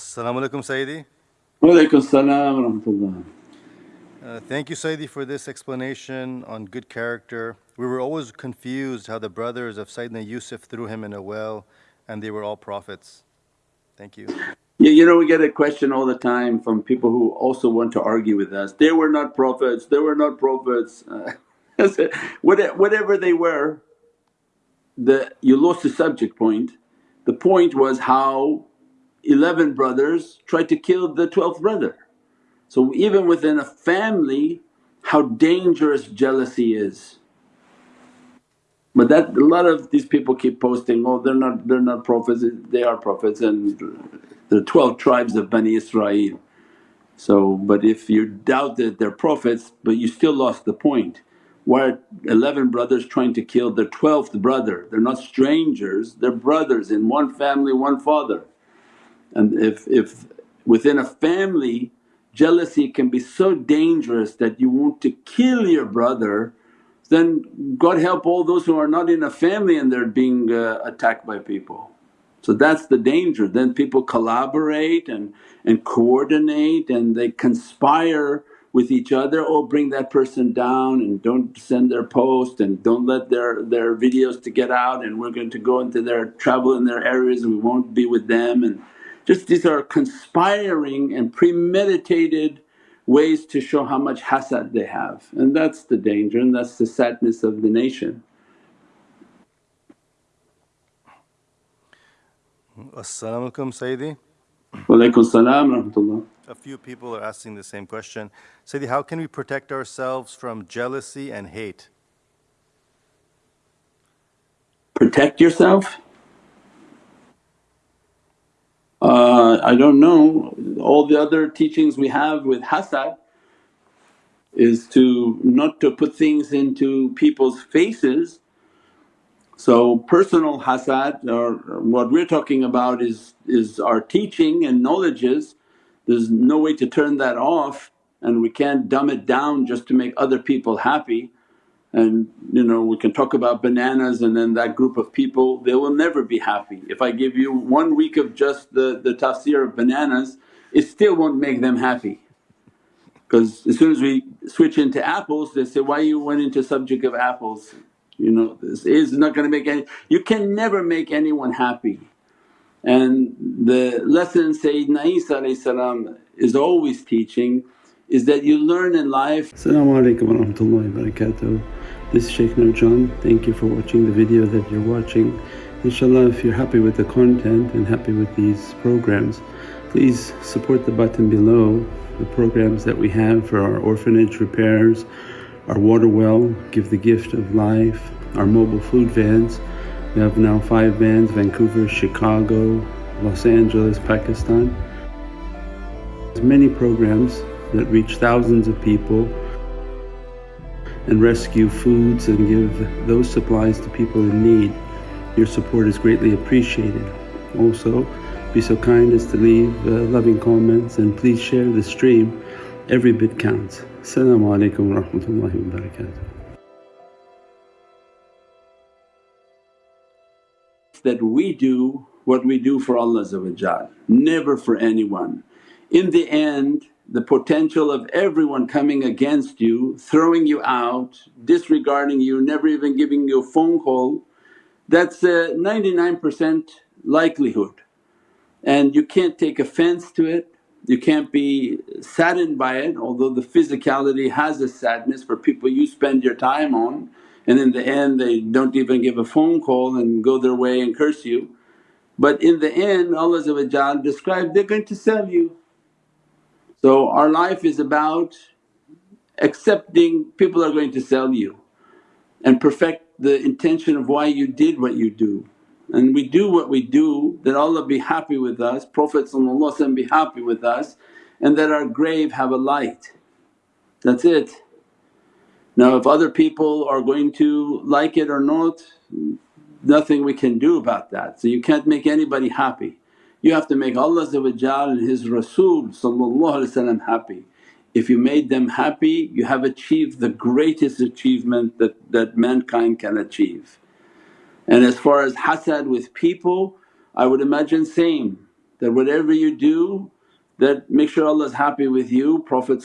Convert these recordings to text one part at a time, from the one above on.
Assalamu alaikum, Sayyidi. Walaikum salam wa. Uh, thank you, Sayyidi, for this explanation on good character. We were always confused how the brothers of Sayyidina Yusuf threw him in a well and they were all prophets. Thank you. Yeah, you know we get a question all the time from people who also want to argue with us, they were not prophets, they were not prophets. Uh, I said, what- whatever they were, the, you lost the subject point. The point was how 11 brothers tried to kill the 12th brother. So even within a family how dangerous jealousy is. But that a lot of these people keep posting, oh they're not they're not prophets, they are prophets and the 12 tribes of Bani Israel. So but if you doubt that they're prophets but you still lost the point. Why are 11 brothers trying to kill their 12th brother? They're not strangers, they're brothers in one family, one father. And if, if within a family jealousy can be so dangerous that you want to kill your brother then God help all those who are not in a family and they're being uh, attacked by people. So that's the danger, then people collaborate and, and coordinate and they conspire with each other, oh bring that person down and don't send their post and don't let their, their videos to get out and we're going to go into their travel in their areas and we won't be with them. And just these are conspiring and premeditated ways to show how much hasad they have and that's the danger and that's the sadness of the nation. Assalamu alaikum, Sayyidi. Walaikum salam rahmatullah. A few people are asking the same question. Sayyidi, how can we protect ourselves from jealousy and hate? Protect yourself? I don't know, all the other teachings we have with hasad is to not to put things into people's faces. So personal hasad or what we're talking about is, is our teaching and knowledges, there's no way to turn that off and we can't dumb it down just to make other people happy and you know we can talk about bananas and then that group of people they will never be happy. If I give you one week of just the, the tafsir of bananas it still won't make them happy because as soon as we switch into apples they say, why you went into subject of apples you know this is not going to make any… you can never make anyone happy. And the lesson Sayyidina Isa is always teaching is that you learn in life. Assalamu alaikum wa rahmatullahi wa barakatuh. This is Shaykh Nurjan. Thank you for watching the video that you're watching. Inshallah if you're happy with the content and happy with these programs please support the button below the programs that we have for our orphanage repairs, our water well, Give the Gift of Life, our mobile food vans. We have now 5 vans Vancouver, Chicago, Los Angeles, Pakistan. There's many programs that reach thousands of people and rescue foods and give those supplies to people in need. Your support is greatly appreciated. Also be so kind as to leave uh, loving comments and please share the stream, every bit counts. Assalamu alaikum wa rahmatullahi wa barakatuh. That we do what we do for Allah never for anyone. In the end the potential of everyone coming against you, throwing you out, disregarding you, never even giving you a phone call, that's uh, a 99% likelihood. And you can't take offense to it, you can't be saddened by it although the physicality has a sadness for people you spend your time on and in the end they don't even give a phone call and go their way and curse you. But in the end Allah described they're going to sell you so our life is about accepting people are going to sell you and perfect the intention of why you did what you do. And we do what we do that Allah be happy with us, Prophet be happy with us and that our grave have a light. That's it. Now if other people are going to like it or not, nothing we can do about that. So you can't make anybody happy. You have to make Allah and His Rasul happy. If you made them happy you have achieved the greatest achievement that, that mankind can achieve. And as far as hasad with people I would imagine same. that whatever you do that make sure Allah is happy with you, Prophet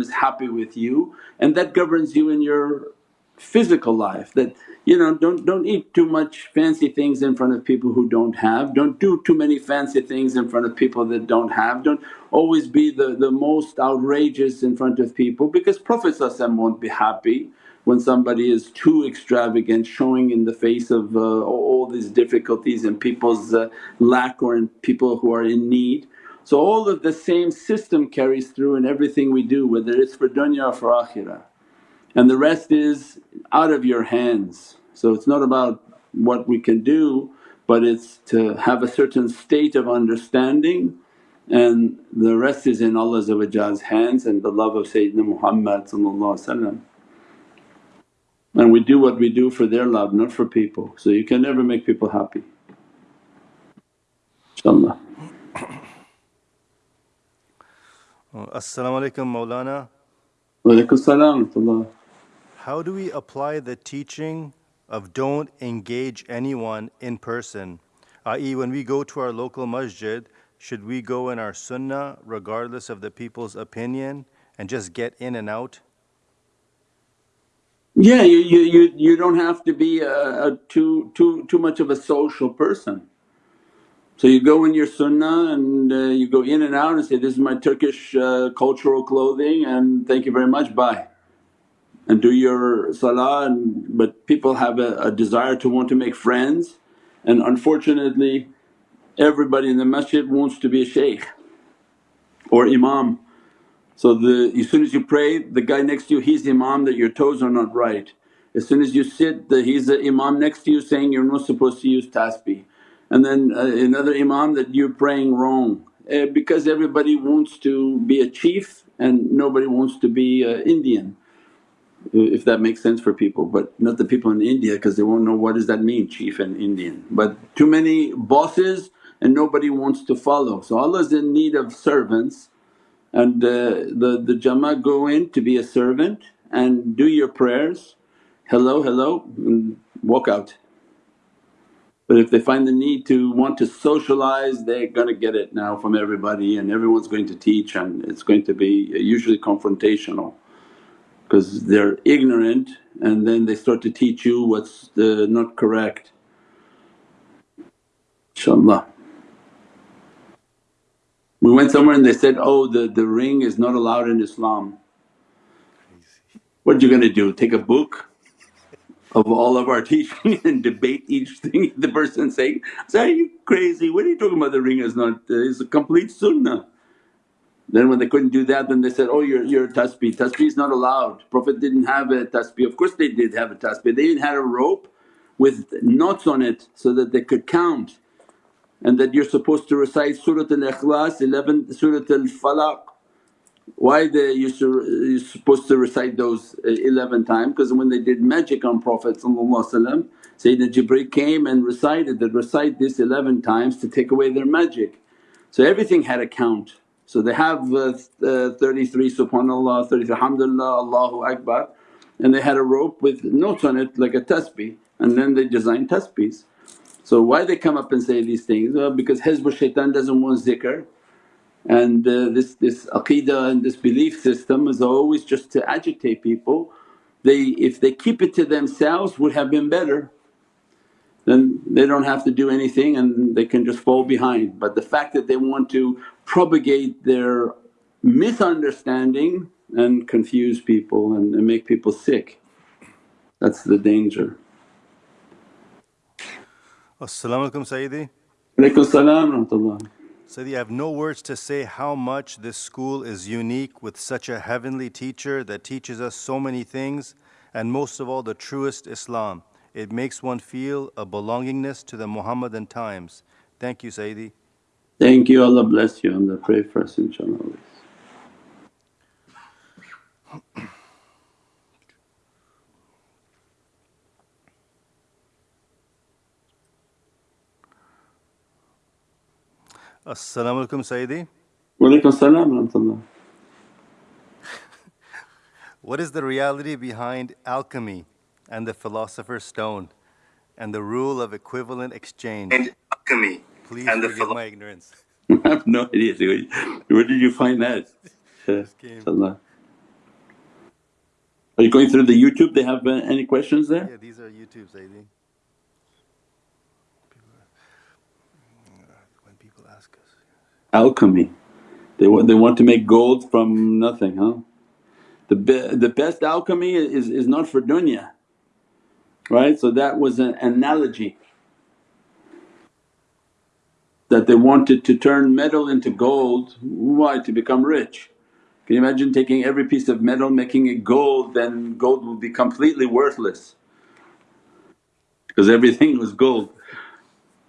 is happy with you and that governs you in your physical life that you know don't don't eat too much fancy things in front of people who don't have. Don't do too many fancy things in front of people that don't have. Don't always be the, the most outrageous in front of people because prophet won't be happy when somebody is too extravagant showing in the face of uh, all these difficulties and people's uh, lack or in people who are in need. So all of the same system carries through in everything we do whether it's for dunya or for akhirah and the rest is out of your hands. So it's not about what we can do but it's to have a certain state of understanding and the rest is in Allah's hands and the love of Sayyidina Muhammad and we do what we do for their love not for people. So you can never make people happy inshaAllah. As-salamu alaykum Mawlana. Wa alaykum salam How do we apply the teaching of don't engage anyone in person, i.e., when we go to our local masjid, should we go in our sunnah regardless of the people's opinion and just get in and out? Yeah, you, you, you, you don't have to be a, a too, too, too much of a social person. So you go in your sunnah and uh, you go in and out and say, this is my Turkish uh, cultural clothing and thank you very much, bye. And do your salah and, but people have a, a desire to want to make friends and unfortunately everybody in the masjid wants to be a shaykh or imam. So the as soon as you pray the guy next to you he's the imam that your toes are not right. As soon as you sit the, he's the imam next to you saying you're not supposed to use tasbih and then uh, another imam that you're praying wrong uh, because everybody wants to be a chief and nobody wants to be uh, Indian if that makes sense for people but not the people in India because they won't know what does that mean chief and Indian. But too many bosses and nobody wants to follow. So Allah's in need of servants and uh, the, the Jama go in to be a servant and do your prayers, hello, hello and walk out. But if they find the need to want to socialize they're gonna get it now from everybody and everyone's going to teach and it's going to be usually confrontational because they're ignorant and then they start to teach you what's uh, not correct inshaAllah. We went somewhere and they said, oh the, the ring is not allowed in Islam. What are you gonna do, take a book of all of our teaching and debate each thing the person saying? Say, are you crazy? What are you talking about the ring is not, uh, it's a complete sunnah. Then when they couldn't do that then they said, oh you're, you're a tasbih, tasbih is not allowed. Prophet didn't have a tasbih, of course they did have a tasbih. They even had a rope with knots on it so that they could count and that you're supposed to recite Surat al-Ikhlas, 11 Surat al-Falaq. Why they used to, you're supposed to recite those uh, 11 times? Because when they did magic on Prophet Sayyidina Jibreel came and recited that, recite this 11 times to take away their magic. So everything had a count. So they have uh, uh, 33 subhanallah, 33 alhamdulillah, Allahu Akbar and they had a rope with notes on it like a tasbih and then they designed tasbihs. So why they come up and say these things? Well because Hizb shaitan doesn't want zikr and uh, this, this aqeedah and this belief system is always just to agitate people. They if they keep it to themselves would have been better then they don't have to do anything and they can just fall behind. But the fact that they want to propagate their misunderstanding and confuse people and, and make people sick, that's the danger. As-salamu alaykum Sayyidi. Alaykum salam rahmatullah. Sayyidi, I have no words to say how much this school is unique with such a heavenly teacher that teaches us so many things and most of all the truest Islam. It makes one feel a belongingness to the Muhammadan times. Thank you Sayyidi. Thank you, Allah bless you and pray for us inshaAllah always. As-salamu alaykum Sayyidi. Wa alaykum salam rahmatullah. What is the reality behind alchemy and the philosopher's stone and the rule of equivalent exchange? and alchemy Please and the forgive philo- my ignorance. I have no idea. Where did you find that? Uh, Inshallah. Are you going through the YouTube? They have uh, any questions there? Yeah, these are YouTube, Sayyidi. When people ask us. Alchemy. They want, they want to make gold from nothing, huh? The, be, the best alchemy is, is not for dunya, right? So that was an analogy that they wanted to turn metal into gold. Why? To become rich. Can you imagine taking every piece of metal making it gold then gold would be completely worthless because everything was gold.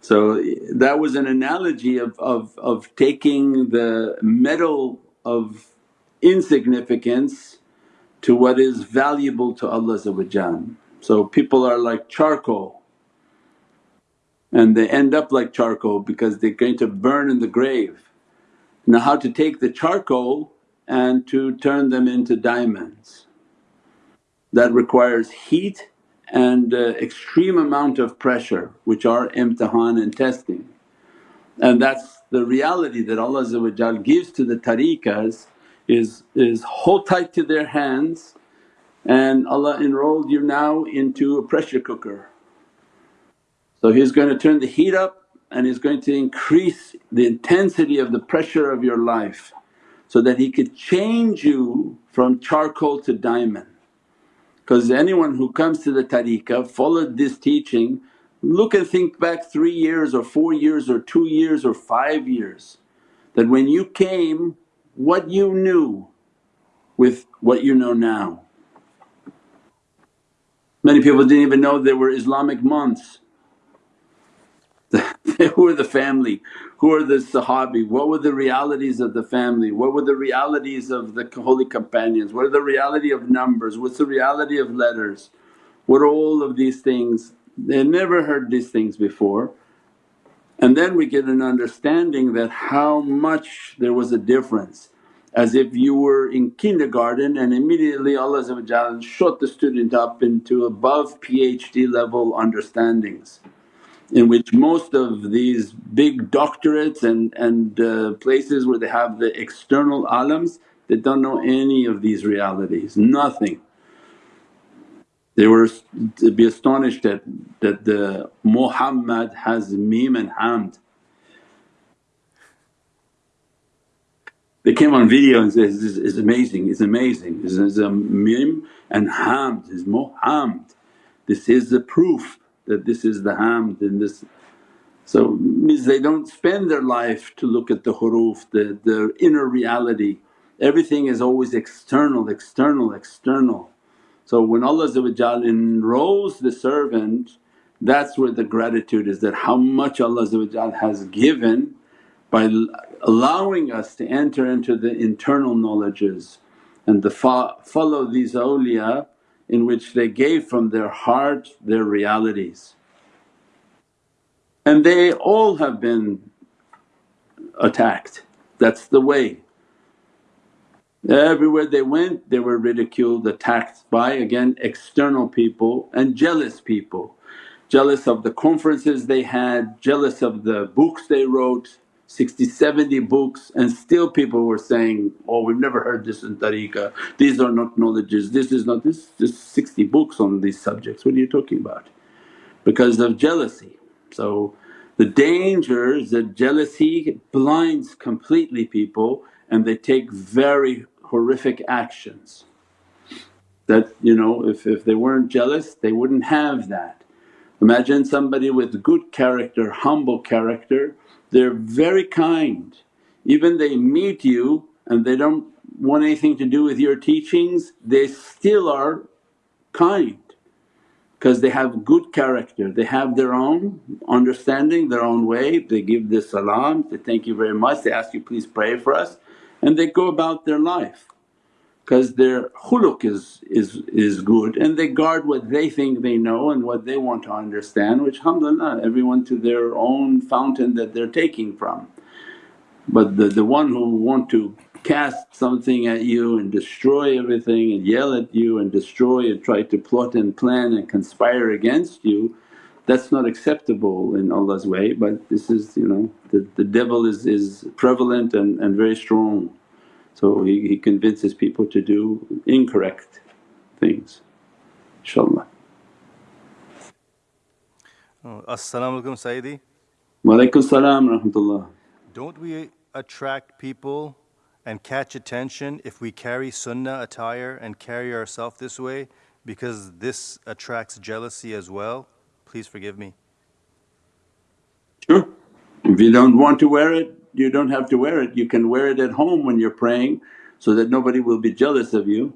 So that was an analogy of, of, of taking the metal of insignificance to what is valuable to Allah So people are like charcoal and they end up like charcoal because they're going to burn in the grave. Now how to take the charcoal and to turn them into diamonds. That requires heat and uh, extreme amount of pressure which are imtihan and testing. And that's the reality that Allah gives to the tariqas is, is hold tight to their hands and Allah enrolled you now into a pressure cooker. So He's going to turn the heat up and He's going to increase the intensity of the pressure of your life so that He could change you from charcoal to diamond. Because anyone who comes to the tariqah followed this teaching, look and think back three years or four years or two years or five years that when you came what you knew with what you know now. Many people didn't even know there were Islamic months. who are the family? Who are the Sahabi? What were the realities of the family? What were the realities of the holy companions? What are the reality of numbers? What's the reality of letters? What are all of these things? They never heard these things before. And then we get an understanding that how much there was a difference as if you were in kindergarten and immediately Allah shot the student up into above PhD level understandings in which most of these big doctorates and, and uh, places where they have the external alams they don't know any of these realities, nothing. They were to be astonished that, that the Muhammad has mim and hamd They came on video and said, it's, is amazing, it's amazing, this is a mim and hamd, is muhamd. This is the proof that this is the hamd and this. So means they don't spend their life to look at the huruf, the, the inner reality. Everything is always external, external, external. So when Allah enrolls the servant that's where the gratitude is that how much Allah has given by allowing us to enter into the internal knowledges and to fo- follow these awliya in which they gave from their heart their realities. And they all have been attacked, that's the way. Everywhere they went they were ridiculed, attacked by again external people and jealous people. Jealous of the conferences they had, jealous of the books they wrote, 60, 70 books and still people were saying, oh we've never heard this in tariqah, these are not knowledges, this is not this just 60 books on these subjects, what are you talking about? Because of jealousy. So the danger is that jealousy blinds completely people and they take very horrific actions that you know if, if they weren't jealous they wouldn't have that. Imagine somebody with good character, humble character they're very kind. Even they meet you and they don't want anything to do with your teachings, they still are kind because they have good character. They have their own understanding, their own way. They give the salam, they thank you very much, they ask you, please pray for us and they go about their life because their khuluq is, is, is good and they guard what they think they know and what they want to understand which alhamdulillah everyone to their own fountain that they're taking from. But the, the one who want to cast something at you and destroy everything and yell at you and destroy and try to plot and plan and conspire against you that's not acceptable in Allah's way but this is you know the, the devil is, is prevalent and, and very strong. So he, he convinces people to do incorrect things inshaAllah. Oh, As-salamu alaykum Sayyidi. Wa alaykum salam rahmatullah. Don't we attract people and catch attention if we carry sunnah attire and carry ourselves this way because this attracts jealousy as well? Please forgive me. Sure. If you don't want to wear it, you don't have to wear it. You can wear it at home when you're praying so that nobody will be jealous of you.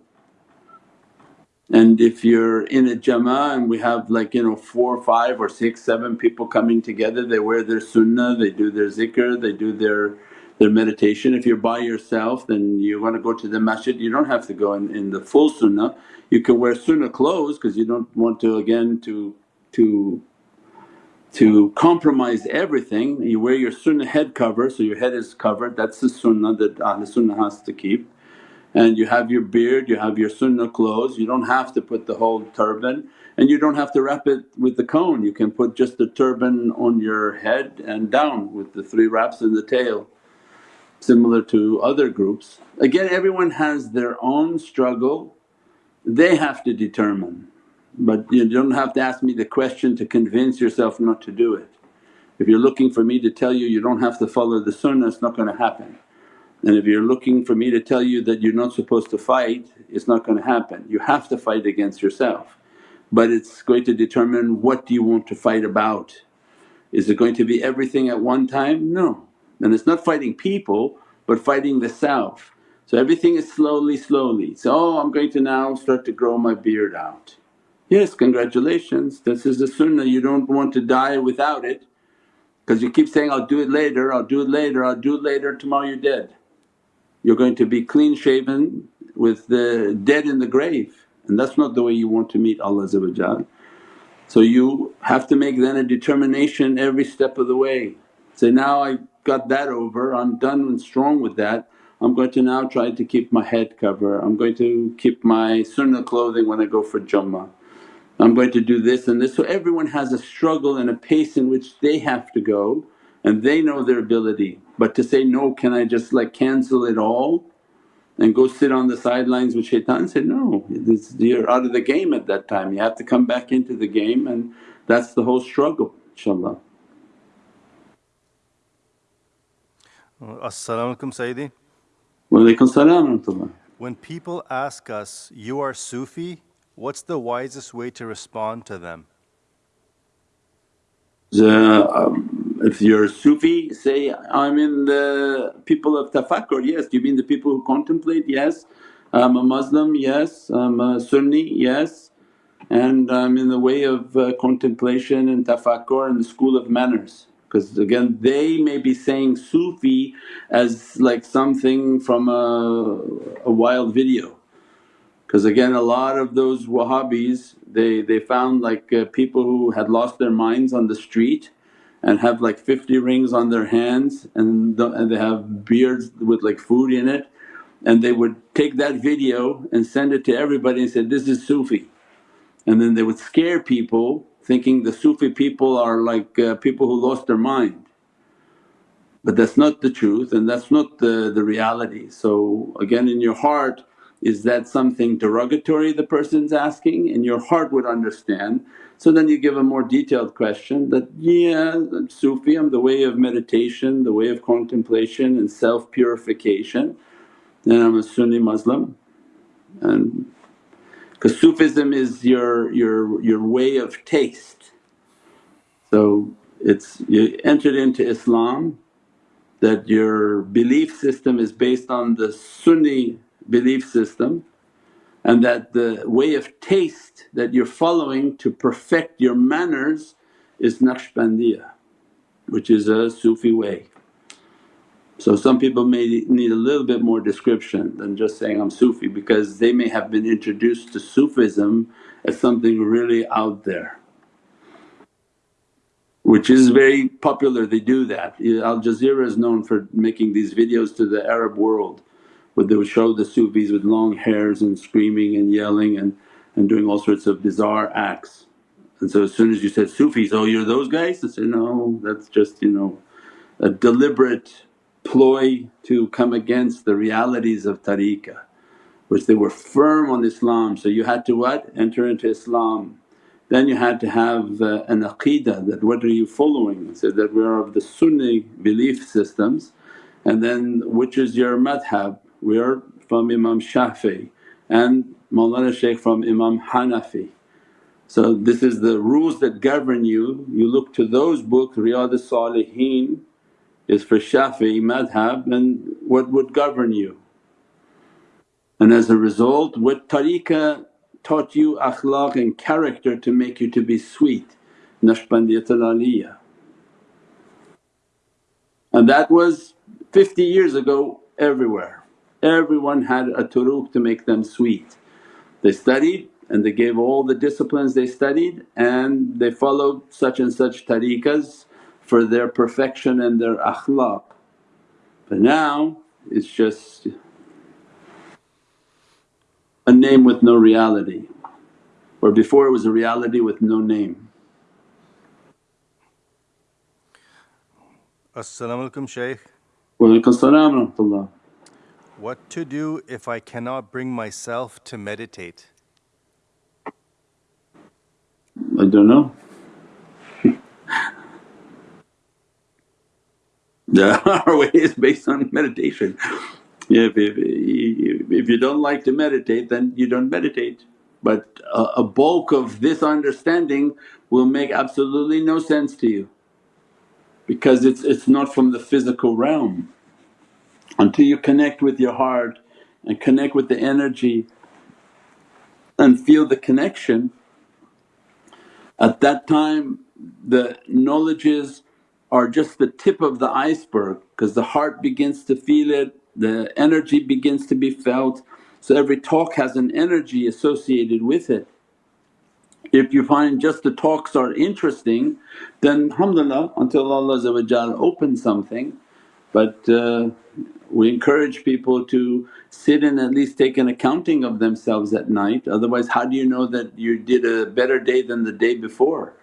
And if you're in a jama'ah and we have like you know four, five or six, seven people coming together, they wear their sunnah, they do their zikr, they do their their meditation. If you're by yourself then you want to go to the masjid, you don't have to go in, in the full sunnah. You can wear sunnah clothes because you don't want to again to to to compromise everything. You wear your sunnah head cover so your head is covered, that's the sunnah that Ahl Sunnah has to keep. And you have your beard, you have your sunnah clothes, you don't have to put the whole turban. And you don't have to wrap it with the cone, you can put just the turban on your head and down with the three wraps in the tail. Similar to other groups. Again everyone has their own struggle, they have to determine but you don't have to ask me the question to convince yourself not to do it. If you're looking for me to tell you you don't have to follow the sunnah it's not going to happen. And if you're looking for me to tell you that you're not supposed to fight, it's not going to happen. You have to fight against yourself. But it's going to determine what do you want to fight about. Is it going to be everything at one time? No. And it's not fighting people but fighting the self. So everything is slowly, slowly. So, oh I'm going to now start to grow my beard out. Yes, congratulations, this is the sunnah, you don't want to die without it because you keep saying, I'll do it later, I'll do it later, I'll do it later, tomorrow you're dead. You're going to be clean shaven with the dead in the grave and that's not the way you want to meet Allah So you have to make then a determination every step of the way. Say, now I got that over, I'm done and strong with that. I'm going to now try to keep my head cover, I'm going to keep my sunnah clothing when I go for Jummah. I'm going to do this and this. So everyone has a struggle and a pace in which they have to go and they know their ability. But to say, no can I just like cancel it all and go sit on the sidelines with shaitan said, no this, you're out of the game at that time, you have to come back into the game and that's the whole struggle inshaAllah. As-salamu alaykum Sayyidi. Wa alaykum salam When people ask us, you are Sufi, what's the wisest way to respond to them? The, um, if you're Sufi say, I'm in the people of tafakkur, yes. Do you mean the people who contemplate? Yes. I'm a Muslim, yes. I'm a Sunni, yes. And I'm in the way of uh, contemplation and tafakkur and the school of manners. Because again they may be saying Sufi as like something from a, a wild video because again a lot of those Wahhabis they, they found like uh, people who had lost their minds on the street and have like 50 rings on their hands and, the, and they have beards with like food in it and they would take that video and send it to everybody and say, this is Sufi. And then they would scare people thinking the Sufi people are like uh, people who lost their mind. But that's not the truth and that's not the, the reality. So again in your heart is that something derogatory the person's asking and your heart would understand. So then you give a more detailed question that, yeah I'm Sufi, I'm the way of meditation, the way of contemplation and self-purification and I'm a Sunni Muslim and because Sufism is your, your, your way of taste. So it's you entered into Islam that your belief system is based on the Sunni belief system and that the way of taste that you're following to perfect your manners is Naqshbandiyah which is a Sufi way. So some people may need a little bit more description than just saying, I'm Sufi because they may have been introduced to Sufism as something really out there which is very popular they do that. Al Jazeera is known for making these videos to the Arab world where they would show the Sufis with long hairs and screaming and yelling and, and doing all sorts of bizarre acts. And so as soon as you said Sufis, oh you're those guys? I said, no that's just you know a deliberate ploy to come against the realities of tariqah which they were firm on Islam. So you had to what? Enter into Islam. Then you had to have uh, an aqeedah that what are you following? So that we are of the Sunni belief systems and then which is your madhab? We are from Imam Shafi and Mawlana Shaykh from Imam Hanafi. So this is the rules that govern you, you look to those books Riyadh Salihin is for Shafi'i madhab and what would govern you. And as a result what tariqah taught you akhlaq and character to make you to be sweet, Naqshbandiyatul Aliyah. And that was 50 years ago everywhere. Everyone had a turuq to make them sweet. They studied and they gave all the disciplines they studied and they followed such and such tariqas for their perfection and their akhlaq. But now it's just a name with no reality or before it was a reality with no name. As-salamu alaykum Shaykh. Wa alaykum salam wa rahmatullah. What to do if I cannot bring myself to meditate? I don't know. Our way is based on meditation. If, if, if you don't like to meditate then you don't meditate. But a, a bulk of this understanding will make absolutely no sense to you because it's, it's not from the physical realm. Until you connect with your heart and connect with the energy and feel the connection, at that time the knowledges are just the tip of the iceberg because the heart begins to feel it, the energy begins to be felt. So every talk has an energy associated with it. If you find just the talks are interesting then alhamdulillah until Allah opens something but uh, we encourage people to sit and at least take an accounting of themselves at night otherwise how do you know that you did a better day than the day before.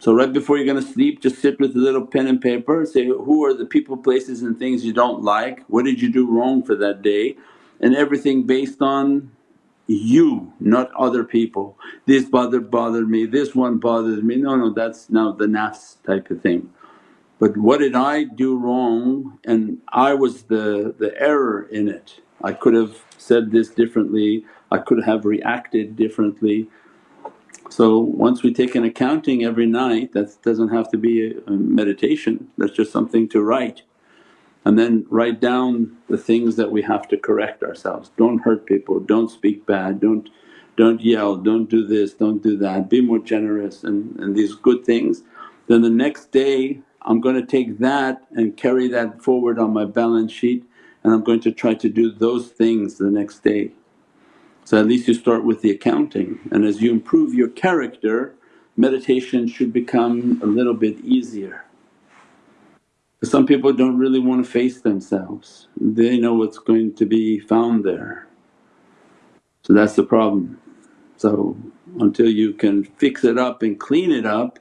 So right before you're going to sleep just sit with a little pen and paper say, who are the people, places and things you don't like, what did you do wrong for that day and everything based on you not other people. This bothered bothered me, this one bothered me, no no that's now the nafs type of thing. But what did I do wrong and I was the, the error in it. I could have said this differently, I could have reacted differently. So once we take an accounting every night that doesn't have to be a, meditation, that's just something to write. And then write down the things that we have to correct ourselves. Don't hurt people, don't speak bad, don't don't yell, don't do this, don't do that, be more generous and, and these good things. Then the next day I'm going to take that and carry that forward on my balance sheet and I'm going to try to do those things the next day. So at least you start with the accounting and as you improve your character meditation should become a little bit easier. Some people don't really want to face themselves, they know what's going to be found there. So that's the problem. So until you can fix it up and clean it up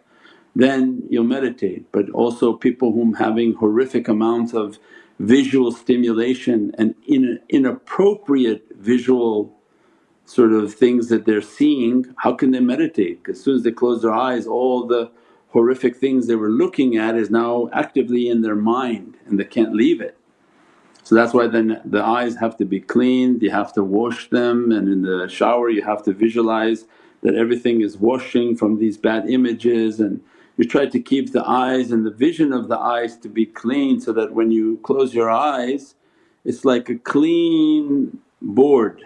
then you'll meditate. But also people whom having horrific amounts of visual stimulation and in inappropriate visual sort of things that they're seeing, how can they meditate? Because as soon as they close their eyes all the horrific things they were looking at is now actively in their mind and they can't leave it. So that's why then the eyes have to be cleaned, you have to wash them and in the shower you have to visualize that everything is washing from these bad images and you try to keep the eyes and the vision of the eyes to be clean so that when you close your eyes it's like a clean board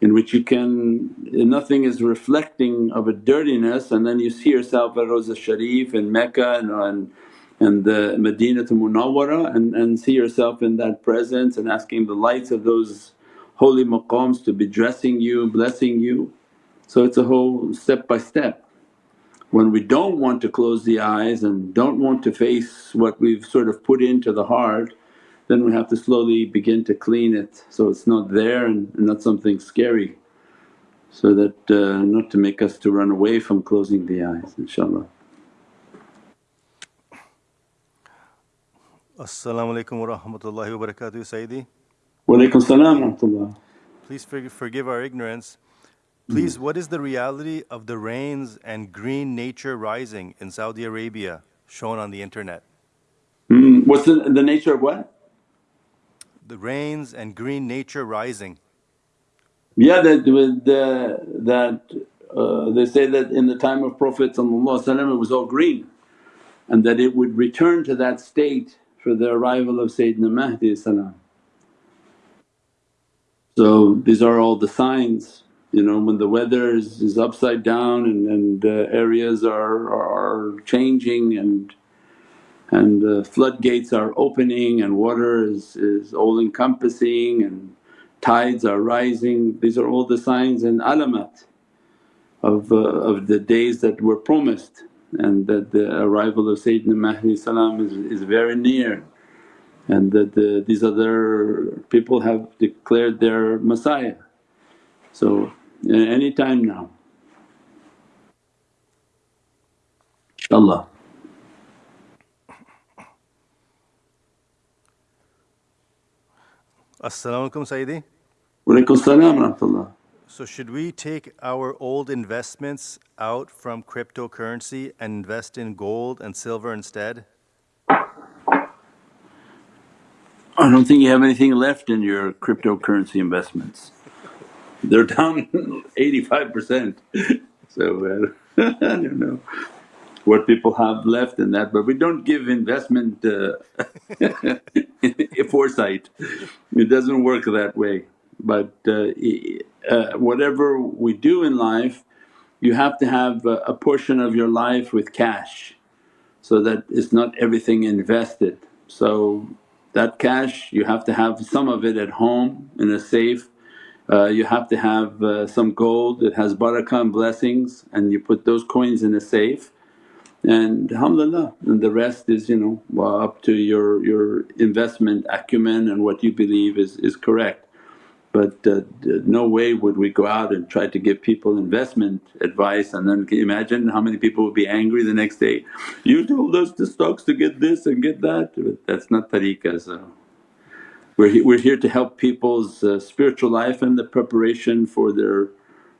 in which you can nothing is reflecting of a dirtiness and then you see yourself at Rawza Sharif in Mecca and, and, and the Madinah Munawwara and, and see yourself in that presence and asking the lights of those holy maqams to be dressing you, blessing you. So it's a whole step by step. When we don't want to close the eyes and don't want to face what we've sort of put into the heart then we have to slowly begin to clean it so it's not there and not something scary. so that uh, not to make us to run away from closing the eyes inshaAllah. Assalamu alaikum wa rahmatullahi wa barakatuh, Sayyidi. Wa alaykum salam wa rahmatullah. Please forgive our ignorance. Please, what is the reality of the rains and green nature rising in Saudi Arabia shown on the internet? Mm, what's the, the nature of what? The rains and green nature rising. Yeah, that the, that uh, they say that in the time of Prophet it was all green and that it would return to that state for the arrival of Sayyidina Mahdi. So these are all the signs you know when the weather is, is upside down and, and uh, areas are, are, changing and and uh, floodgates are opening and water is, is all encompassing and tides are rising. These are all the signs and alamat of, uh, of the days that were promised and that the arrival of Sayyidina Mahdi is, is very near and that the, these other people have declared their Messiah. So Uh, any time now inshaAllah. Assalamu alaikum, Sayyidi. Wa alaykum salam rahmatullah. So, should we take our old investments out from cryptocurrency and invest in gold and silver instead? I don't think you have anything left in your cryptocurrency investments. They're down 85%. So uh, I don't know what people have left in that, but we don't give investment uh, foresight. It doesn't work that way. But uh, uh, whatever we do in life, you have to have a, a portion of your life with cash so that it's not everything invested. So that cash you have to have some of it at home in a safe you have to have uh, some gold that has barakah and blessings and you put those coins in a safe and alhamdulillah and the rest is you know well, up to your, your investment acumen and what you believe is, is correct. But uh, no way would we go out and try to give people investment advice and then can you imagine how many people would be angry the next day, you told us the stocks to get this and get that, but that's not tariqah so. We're, he- we're here to help people's uh, spiritual life and the preparation for their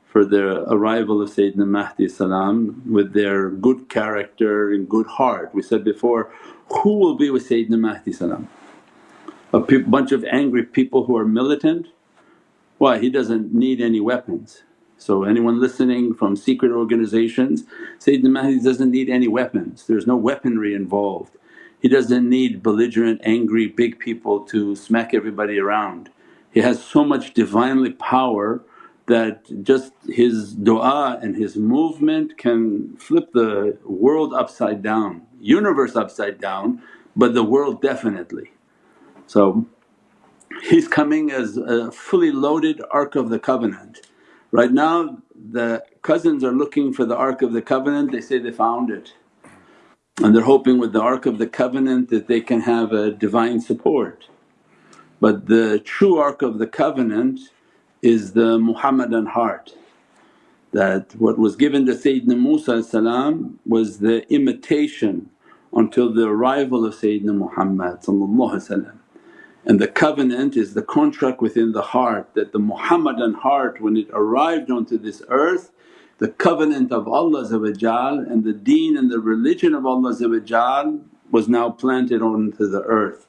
for the arrival of Sayyidina Mahdi salam with their good character and good heart. We said before, who will be with Sayyidina Mahdi salam? A pe- bunch of angry people who are militant? Why? He doesn't need any weapons. So anyone listening from secret organizations, Sayyidina Mahdi doesn't need any weapons, there's no weaponry involved. He doesn't need belligerent, angry, big people to smack everybody around. He has so much Divinely power that just his du'a and his movement can flip the world upside down, universe upside down but the world definitely. So he's coming as a fully loaded Ark of the Covenant. Right now the cousins are looking for the Ark of the Covenant, they say they found it and they're hoping with the Ark of the Covenant that they can have a divine support. But the true Ark of the Covenant is the Muhammadan heart that what was given to Sayyidina Musa was the imitation until the arrival of Sayyidina Muhammad and the covenant is the contract within the heart that the Muhammadan heart when it arrived onto this earth the covenant of Allah and the deen and the religion of Allah was now planted onto the earth.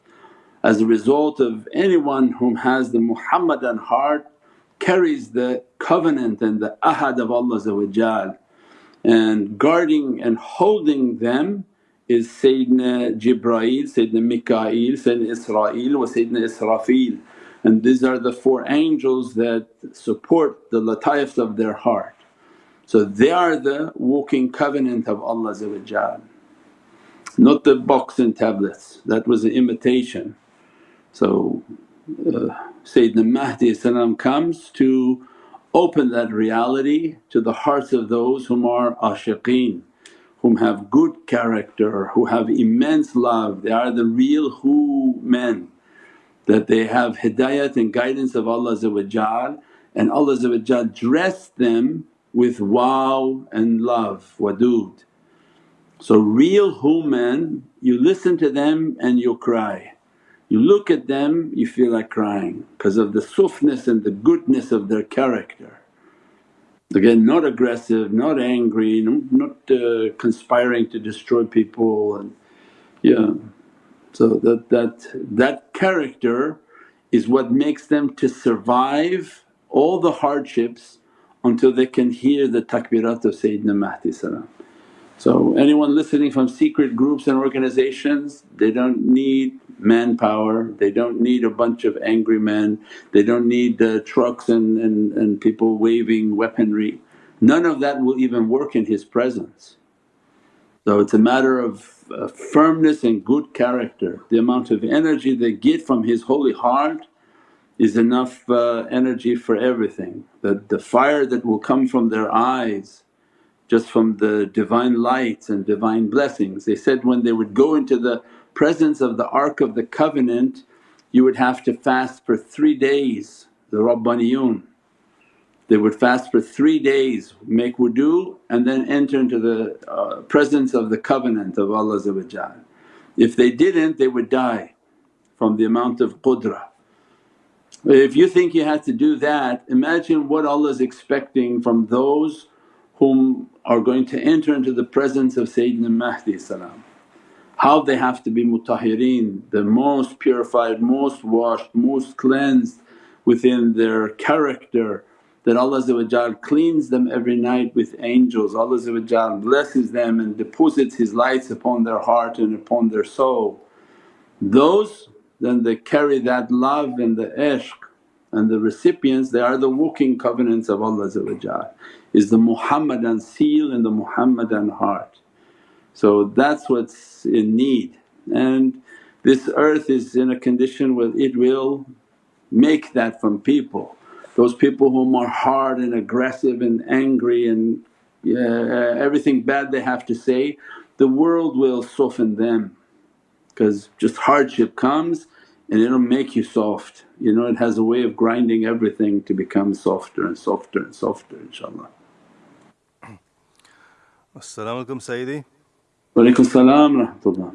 As a result of anyone whom has the Muhammadan heart carries the covenant and the ahad of Allah and guarding and holding them is Sayyidina Jibraeel, Sayyidina Mikaeel, Sayyidina Israel wa Sayyidina Israfil and these are the four angels that support the lataifs of their heart. So they are the walking covenant of Allah not the box and tablets, that was an imitation. So uh, Sayyidina Mahdi comes to open that reality to the hearts of those whom are ashiqeen, whom have good character, who have immense love, they are the real who men that they have hidayat and guidance of Allah and Allah dressed them with wow and love, wadud. So real human, you listen to them and you'll cry. You look at them you feel like crying because of the softness and the goodness of their character. Again not aggressive, not angry, not uh, conspiring to destroy people and yeah. So that, that, that character is what makes them to survive all the hardships until they can hear the takbirat of Sayyidina Mahdi. So anyone listening from secret groups and organizations they don't need manpower, they don't need a bunch of angry men, they don't need trucks and, and, and people waving weaponry. None of that will even work in His presence. So it's a matter of uh, firmness and good character. The amount of energy they get from His holy heart is enough uh, energy for everything. The, the fire that will come from their eyes just from the divine lights and divine blessings. They said when they would go into the presence of the Ark of the Covenant you would have to fast for three days, the Rabbaniyun. They would fast for three days, make wudu and then enter into the uh, presence of the covenant of Allah If they didn't they would die from the amount of qudra. If you think you have to do that imagine what Allah is expecting from those whom are going to enter into the presence of Sayyidina Mahdi how they have to be mutahireen, the most purified, most washed, most cleansed within their character that Allah cleans them every night with angels, Allah blesses them and deposits His lights upon their heart and upon their soul. Those then they carry that love and the ishq and the recipients they are the walking covenants of Allah is the Muhammadan seal in the Muhammadan heart. So that's what's in need and this earth is in a condition where it will make that from people. Those people whom are hard and aggressive and angry and yeah, everything bad they have to say, the world will soften them because just hardship comes and it'll make you soft. You know it has a way of grinding everything to become softer and softer and softer inshaAllah. As-salamu alaykum Sayyidi. Walaykum salam rahmatullah.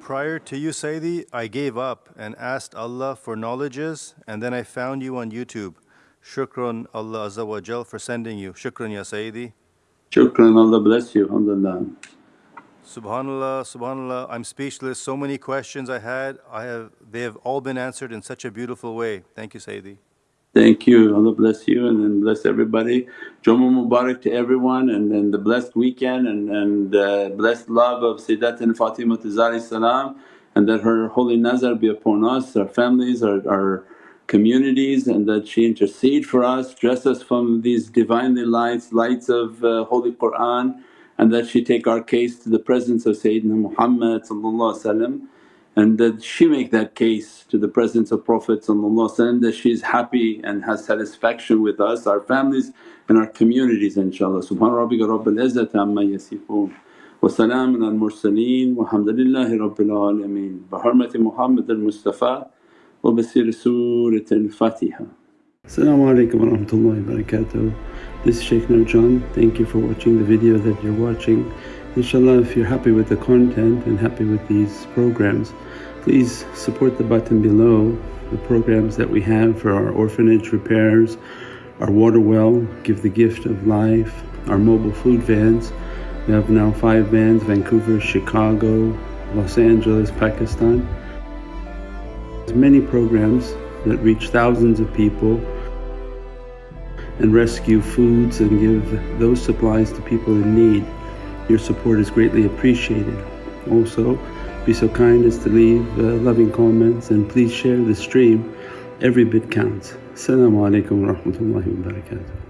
Prior to you Sayyidi, I gave up and asked Allah for knowledges and then I found you on YouTube. Shukran Allah Azza wa Jal for sending you. Shukran ya Sayyidi. Shukran, Allah bless you, alhamdulillah. Subhanallah, subhanallah, I'm speechless. So many questions I had, I have they have all been answered in such a beautiful way. Thank you Sayyidi. Thank you, Allah bless you and then bless everybody. Jummah Mubarak to everyone and, and the blessed weekend and, and uh, blessed love of Sayyidatina Fatima Zahra salam and that her holy nazar be upon us, our families, our, our communities and that she intercede for us, dress us from these Divinely lights, lights of uh, Holy Qur'an and that she take our case to the presence of Sayyidina Muhammad and that she make that case to the presence of Prophet that she's happy and has satisfaction with us, our families and our communities inshaAllah. Subhana rabbika rabbil izzati amma yasifoon wa salaamun al mursaleen walhamdulillahi rabbil alameen bi hurmati Muhammad al Mustafa wa bi siri Surat al Fatiha. Assalamu alaikum wa rahmatullahi wa barakatuh. This is Shaykh Nurjan. Thank you for watching the video that you're watching. Inshallah if you're happy with the content and happy with these programs please support the button below the programs that we have for our orphanage repairs, our water well, Give the Gift of Life, our mobile food vans. We have now five vans Vancouver, Chicago, Los Angeles, Pakistan. There's many programs that reach thousands of people and rescue foods and give those supplies to people in need. Your support is greatly appreciated. Also, be so kind as to leave uh, loving comments and please share the stream. Every bit counts. Assalamu alaikum wa rahmatullahi wa barakatuh.